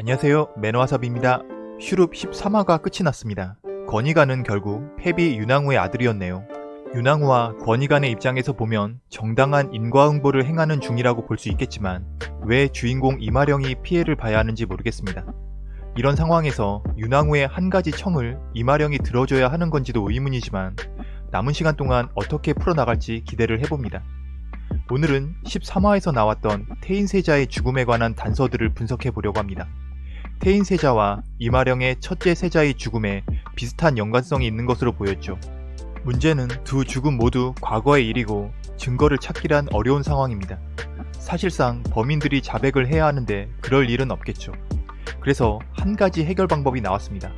안녕하세요 매너와삽입니다. 슈룹 13화가 끝이 났습니다. 권희관은 결국 패비 윤왕후의 아들이었네요. 윤왕후와 권희관의 입장에서 보면 정당한 인과응보를 행하는 중이라고 볼 수 있겠지만 왜 주인공 이마령이 피해를 봐야 하는지 모르겠습니다. 이런 상황에서 윤왕후의 한 가지 청을 이마령이 들어줘야 하는 건지도 의문이지만 남은 시간 동안 어떻게 풀어나갈지 기대를 해봅니다. 오늘은 13화에서 나왔던 태인세자의 죽음에 관한 단서들을 분석해 보려고 합니다. 태인 세자와 이마령의 첫째 세자의 죽음에 비슷한 연관성이 있는 것으로 보였죠. 문제는 두 죽음 모두 과거의 일이고 증거를 찾기란 어려운 상황입니다. 사실상 범인들이 자백을 해야 하는데 그럴 일은 없겠죠. 그래서 한 가지 해결 방법이 나왔습니다.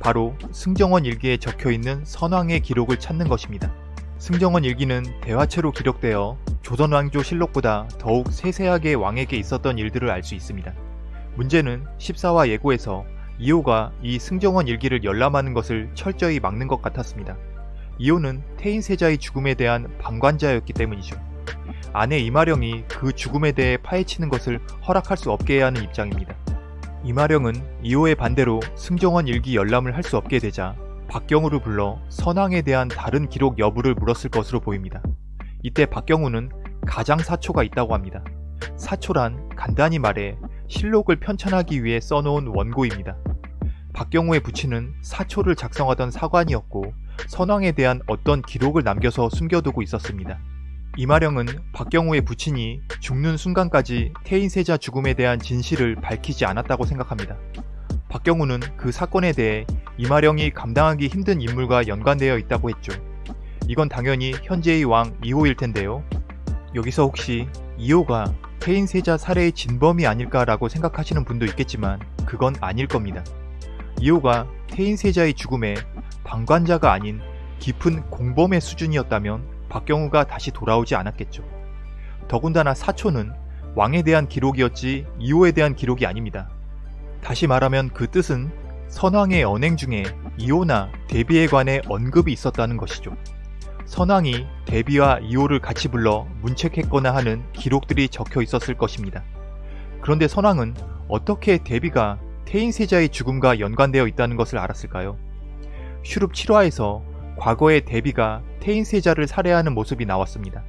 바로 승정원 일기에 적혀있는 선왕의 기록을 찾는 것입니다. 승정원 일기는 대화체로 기록되어 조선왕조 실록보다 더욱 세세하게 왕에게 있었던 일들을 알 수 있습니다. 문제는 14화 예고에서 이호가 이 승정원 일기를 열람하는 것을 철저히 막는 것 같았습니다. 이호는 태인세자의 죽음에 대한 방관자였기 때문이죠. 아내 이마령이 그 죽음에 대해 파헤치는 것을 허락할 수 없게 해야 하는 입장입니다. 이마령은 이호의 반대로 승정원 일기 열람을 할 수 없게 되자 박경우를 불러 선왕에 대한 다른 기록 여부를 물었을 것으로 보입니다. 이때 박경우는 가장 사초가 있다고 합니다. 사초란 간단히 말해 실록을 편찬하기 위해 써놓은 원고입니다. 박경우의 부친은 사초를 작성하던 사관이었고 선왕에 대한 어떤 기록을 남겨서 숨겨두고 있었습니다. 이마령은 박경우의 부친이 죽는 순간까지 태인세자 죽음에 대한 진실을 밝히지 않았다고 생각합니다. 박경우는 그 사건에 대해 이마령이 감당하기 힘든 인물과 연관되어 있다고 했죠. 이건 당연히 현재의 왕 2호일 텐데요. 여기서 혹시 2호가 태인세자 살해의 진범이 아닐까라고 생각하시는 분도 있겠지만 그건 아닐 겁니다. 2호가 태인세자의 죽음에 방관자가 아닌 깊은 공범의 수준이었다면 박경우가 다시 돌아오지 않았겠죠. 더군다나 사초는 왕에 대한 기록이었지 2호에 대한 기록이 아닙니다. 다시 말하면 그 뜻은 선왕의 언행 중에 이호나 대비에 관해 언급이 있었다는 것이죠. 선왕이 대비와 이호를 같이 불러 문책했거나 하는 기록들이 적혀 있었을 것입니다. 그런데 선왕은 어떻게 대비가 태인세자의 죽음과 연관되어 있다는 것을 알았을까요? 슈룹 7화에서 과거의 대비가 태인세자를 살해하는 모습이 나왔습니다.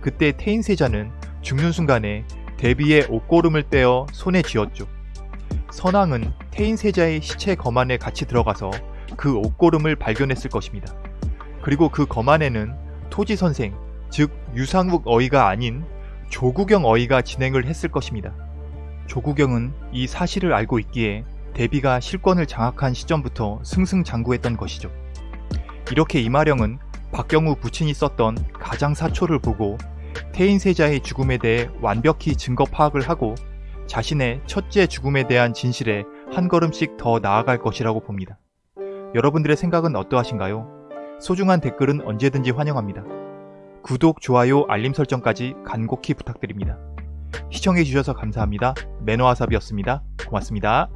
그때 태인세자는 죽는 순간에 대비의 옷고름을 떼어 손에 쥐었죠. 선왕은 태인세자의 시체 검 안에 같이 들어가서 그 옷고름을 발견했을 것입니다. 그리고 그 검 안에는 토지 선생, 즉 유상욱 어이가 아닌 조구경 어이가 진행을 했을 것입니다. 조구경은 이 사실을 알고 있기에 대비가 실권을 장악한 시점부터 승승장구했던 것이죠. 이렇게 이마령은 박경우 부친이 썼던 가장사초를 보고 태인세자의 죽음에 대해 완벽히 증거 파악을 하고 자신의 첫째 죽음에 대한 진실에 한 걸음씩 더 나아갈 것이라고 봅니다. 여러분들의 생각은 어떠하신가요? 소중한 댓글은 언제든지 환영합니다. 구독, 좋아요, 알림 설정까지 간곡히 부탁드립니다. 시청해주셔서 감사합니다. 매너와삽이었습니다. 고맙습니다.